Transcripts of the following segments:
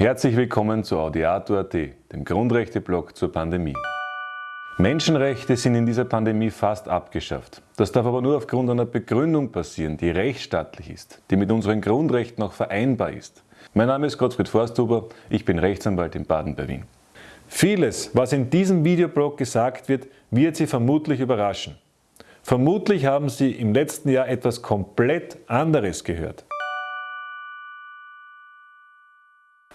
Herzlich willkommen zu Audiato.at, dem Grundrechte-Blog zur Pandemie. Menschenrechte sind in dieser Pandemie fast abgeschafft. Das darf aber nur aufgrund einer Begründung passieren, die rechtsstaatlich ist, die mit unseren Grundrechten auch vereinbar ist. Mein Name ist Gottfried Forsthuber, ich bin Rechtsanwalt in Baden bei Wien. Vieles, was in diesem Videoblog gesagt wird, wird Sie vermutlich überraschen. Vermutlich haben Sie im letzten Jahr etwas komplett anderes gehört.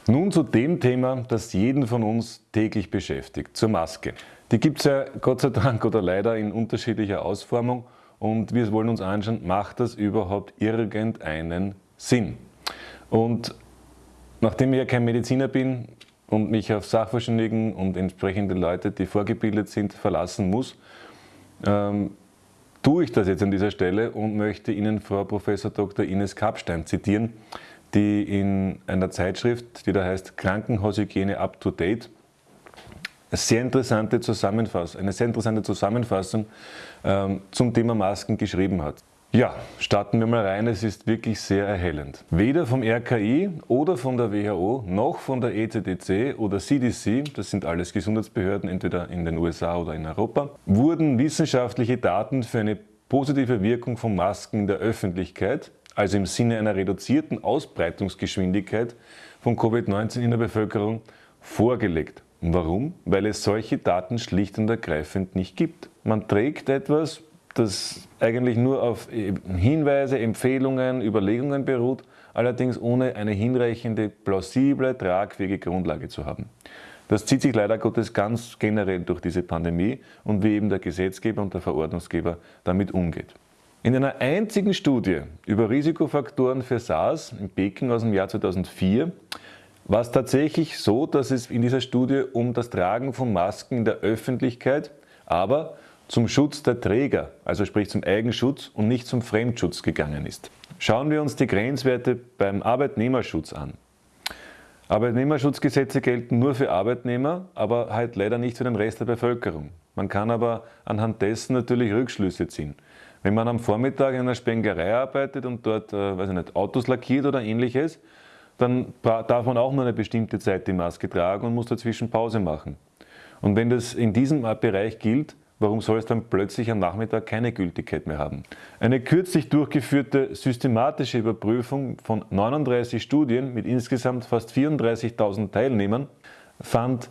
Nun zu dem Thema, das jeden von uns täglich beschäftigt, zur Maske. Die gibt es ja Gott sei Dank oder leider in unterschiedlicher Ausformung und wir wollen uns anschauen, macht das überhaupt irgendeinen Sinn? Und nachdem ich ja kein Mediziner bin und mich auf Sachverständigen und entsprechende Leute, die vorgebildet sind, verlassen muss, ähm, tue ich das jetzt an dieser Stelle und möchte Ihnen Frau Prof. Dr. Ines Kapstein zitieren, die in einer Zeitschrift, die da heißt Krankenhaushygiene Up to Date, eine sehr interessante Zusammenfassung, eine sehr interessante Zusammenfassung ähm, zum Thema Masken geschrieben hat. Ja, starten wir mal rein, es ist wirklich sehr erhellend. Weder vom RKI oder von der WHO noch von der ECDC oder CDC, das sind alles Gesundheitsbehörden entweder in den USA oder in Europa, wurden wissenschaftliche Daten für eine positive Wirkung von Masken in der Öffentlichkeit also im Sinne einer reduzierten Ausbreitungsgeschwindigkeit von Covid-19 in der Bevölkerung, vorgelegt. Warum? Weil es solche Daten schlicht und ergreifend nicht gibt. Man trägt etwas, das eigentlich nur auf Hinweise, Empfehlungen, Überlegungen beruht, allerdings ohne eine hinreichende, plausible, tragfähige Grundlage zu haben. Das zieht sich leider Gottes ganz generell durch diese Pandemie und wie eben der Gesetzgeber und der Verordnungsgeber damit umgeht. In einer einzigen Studie über Risikofaktoren für SARS in Peking aus dem Jahr 2004 war es tatsächlich so, dass es in dieser Studie um das Tragen von Masken in der Öffentlichkeit, aber zum Schutz der Träger, also sprich zum Eigenschutz und nicht zum Fremdschutz gegangen ist. Schauen wir uns die Grenzwerte beim Arbeitnehmerschutz an. Arbeitnehmerschutzgesetze gelten nur für Arbeitnehmer, aber halt leider nicht für den Rest der Bevölkerung. Man kann aber anhand dessen natürlich Rückschlüsse ziehen. Wenn man am Vormittag in einer Spengerei arbeitet und dort äh, weiß ich nicht, Autos lackiert oder ähnliches, dann darf man auch nur eine bestimmte Zeit die Maske tragen und muss dazwischen Pause machen. Und wenn das in diesem Bereich gilt, warum soll es dann plötzlich am Nachmittag keine Gültigkeit mehr haben? Eine kürzlich durchgeführte systematische Überprüfung von 39 Studien mit insgesamt fast 34.000 Teilnehmern fand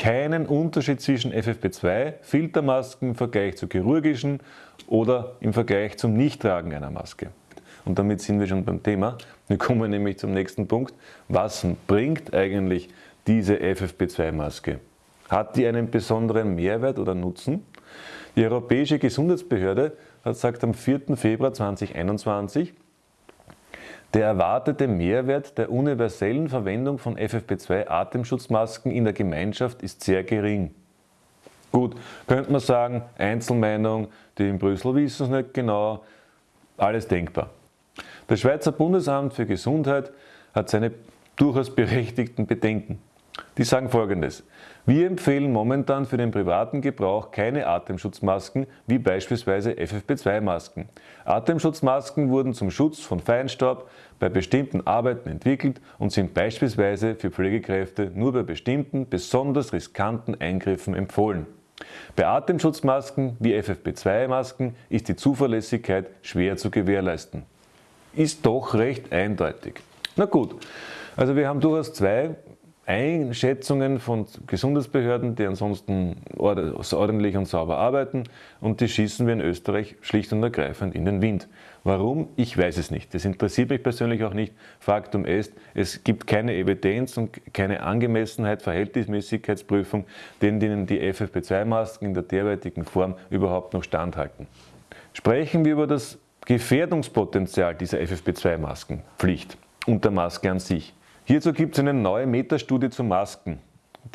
keinen Unterschied zwischen FFP2, Filtermasken im Vergleich zu chirurgischen oder im Vergleich zum Nichttragen einer Maske. Und damit sind wir schon beim Thema. Wir kommen nämlich zum nächsten Punkt. Was bringt eigentlich diese FFP2-Maske? Hat die einen besonderen Mehrwert oder Nutzen? Die Europäische Gesundheitsbehörde hat gesagt am 4. Februar 2021, der erwartete Mehrwert der universellen Verwendung von FFP2-Atemschutzmasken in der Gemeinschaft ist sehr gering. Gut, könnte man sagen, Einzelmeinung, die in Brüssel wissen es nicht genau, alles denkbar. Das Schweizer Bundesamt für Gesundheit hat seine durchaus berechtigten Bedenken. Die sagen folgendes. Wir empfehlen momentan für den privaten Gebrauch keine Atemschutzmasken wie beispielsweise FFP2-Masken. Atemschutzmasken wurden zum Schutz von Feinstaub bei bestimmten Arbeiten entwickelt und sind beispielsweise für Pflegekräfte nur bei bestimmten, besonders riskanten Eingriffen empfohlen. Bei Atemschutzmasken wie FFP2-Masken ist die Zuverlässigkeit schwer zu gewährleisten. Ist doch recht eindeutig. Na gut, also wir haben durchaus zwei Einschätzungen von Gesundheitsbehörden, die ansonsten ordentlich und sauber arbeiten und die schießen wir in Österreich schlicht und ergreifend in den Wind. Warum? Ich weiß es nicht. Das interessiert mich persönlich auch nicht. Faktum ist, es gibt keine Evidenz und keine Angemessenheit, Verhältnismäßigkeitsprüfung, denen die FFP2-Masken in der derartigen Form überhaupt noch standhalten. Sprechen wir über das Gefährdungspotenzial dieser FFP2-Maskenpflicht und der Maske an sich. Hierzu gibt es eine neue Metastudie zu Masken,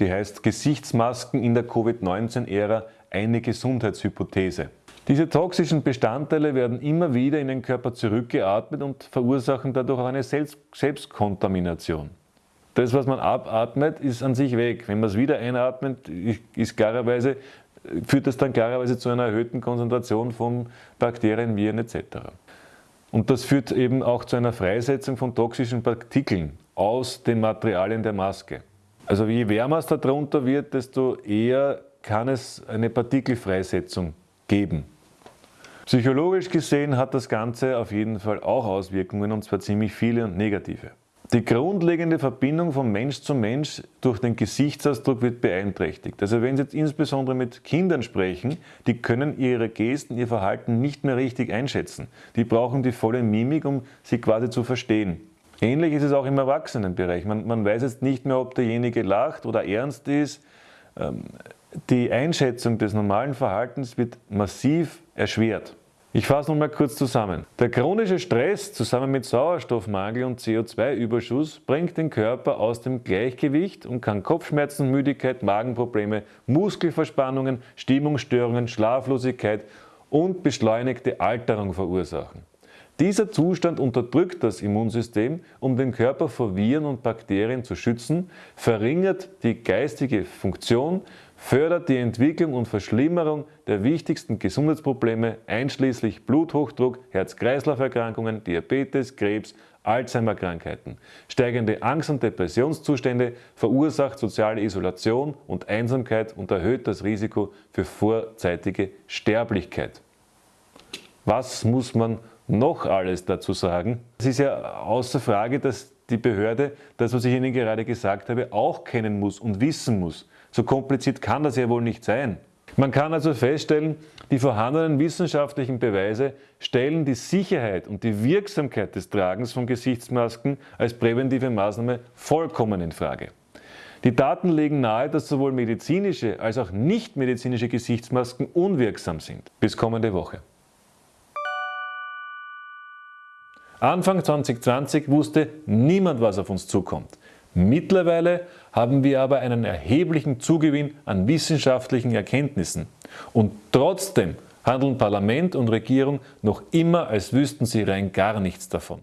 die heißt Gesichtsmasken in der Covid-19-Ära eine Gesundheitshypothese. Diese toxischen Bestandteile werden immer wieder in den Körper zurückgeatmet und verursachen dadurch auch eine Selbst Selbstkontamination. Das, was man abatmet, ist an sich weg. Wenn man es wieder einatmet, ist klarerweise, führt das dann klarerweise zu einer erhöhten Konzentration von Bakterien, Viren etc. Und das führt eben auch zu einer Freisetzung von toxischen Partikeln aus den Materialien der Maske. Also je wärmer es darunter wird, desto eher kann es eine Partikelfreisetzung geben. Psychologisch gesehen hat das Ganze auf jeden Fall auch Auswirkungen und zwar ziemlich viele und negative. Die grundlegende Verbindung von Mensch zu Mensch durch den Gesichtsausdruck wird beeinträchtigt. Also wenn Sie jetzt insbesondere mit Kindern sprechen, die können ihre Gesten, ihr Verhalten nicht mehr richtig einschätzen. Die brauchen die volle Mimik, um sie quasi zu verstehen. Ähnlich ist es auch im Erwachsenenbereich. Man, man weiß jetzt nicht mehr, ob derjenige lacht oder ernst ist. Ähm, die Einschätzung des normalen Verhaltens wird massiv erschwert. Ich fasse noch mal kurz zusammen. Der chronische Stress zusammen mit Sauerstoffmangel und CO2-Überschuss bringt den Körper aus dem Gleichgewicht und kann Kopfschmerzen, Müdigkeit, Magenprobleme, Muskelverspannungen, Stimmungsstörungen, Schlaflosigkeit und beschleunigte Alterung verursachen. Dieser Zustand unterdrückt das Immunsystem, um den Körper vor Viren und Bakterien zu schützen, verringert die geistige Funktion, fördert die Entwicklung und Verschlimmerung der wichtigsten Gesundheitsprobleme einschließlich Bluthochdruck, Herz-Kreislauf-Erkrankungen, Diabetes, Krebs, Alzheimer-Krankheiten. Steigende Angst- und Depressionszustände verursacht soziale Isolation und Einsamkeit und erhöht das Risiko für vorzeitige Sterblichkeit. Was muss man noch alles dazu sagen? Es ist ja außer Frage, dass die Behörde das, was ich Ihnen gerade gesagt habe, auch kennen muss und wissen muss. So kompliziert kann das ja wohl nicht sein. Man kann also feststellen, die vorhandenen wissenschaftlichen Beweise stellen die Sicherheit und die Wirksamkeit des Tragens von Gesichtsmasken als präventive Maßnahme vollkommen in Frage. Die Daten legen nahe, dass sowohl medizinische als auch nicht medizinische Gesichtsmasken unwirksam sind. Bis kommende Woche. Anfang 2020 wusste niemand, was auf uns zukommt. Mittlerweile haben wir aber einen erheblichen Zugewinn an wissenschaftlichen Erkenntnissen. Und trotzdem handeln Parlament und Regierung noch immer, als wüssten sie rein gar nichts davon.